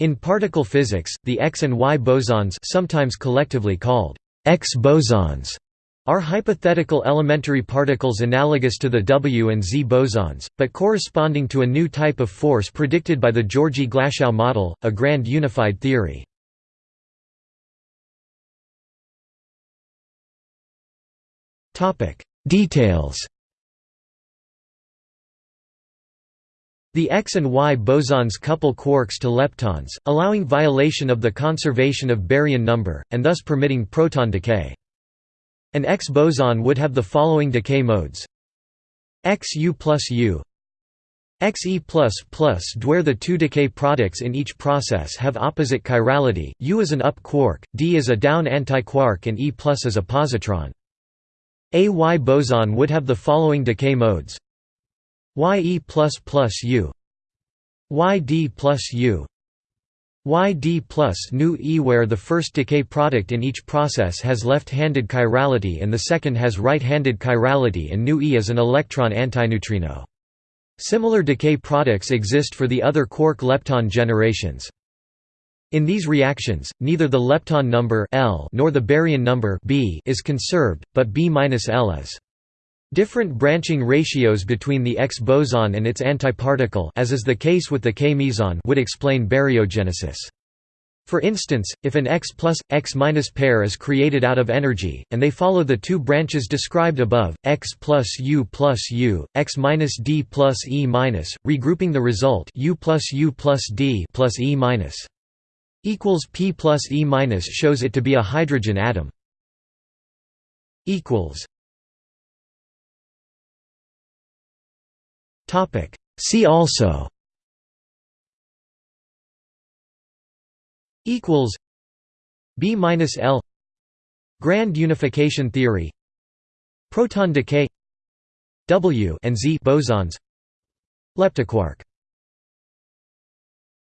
In particle physics, the X and Y bosons sometimes collectively called X bosons are hypothetical elementary particles analogous to the W and Z bosons, but corresponding to a new type of force predicted by the Georgi-Glashow model, a grand unified theory. Details The X and Y bosons couple quarks to leptons, allowing violation of the conservation of baryon number, and thus permitting proton decay. An X boson would have the following decay modes XU plus U XE plus plus where the two decay products in each process have opposite chirality, U is an up quark, D is a down antiquark and E plus is a positron. A Y boson would have the following decay modes YE plus plus U YD plus U YD plus nu E where the first decay product in each process has left-handed chirality and the second has right-handed chirality and nu E is an electron antineutrino. Similar decay products exist for the other quark-lepton generations. In these reactions, neither the lepton number L nor the baryon number B is conserved, but B-L is. Different branching ratios between the X boson and its antiparticle as is the case with the K meson would explain baryogenesis. For instance, if an X plus, X minus pair is created out of energy, and they follow the two branches described above, X plus U plus U, X minus D plus E minus, regrouping the result U plus U plus D plus E minus equals P plus E minus shows it to be a hydrogen atom. equals See also equals B minus L Grand unification theory Proton decay W and Z bosons Leptoquark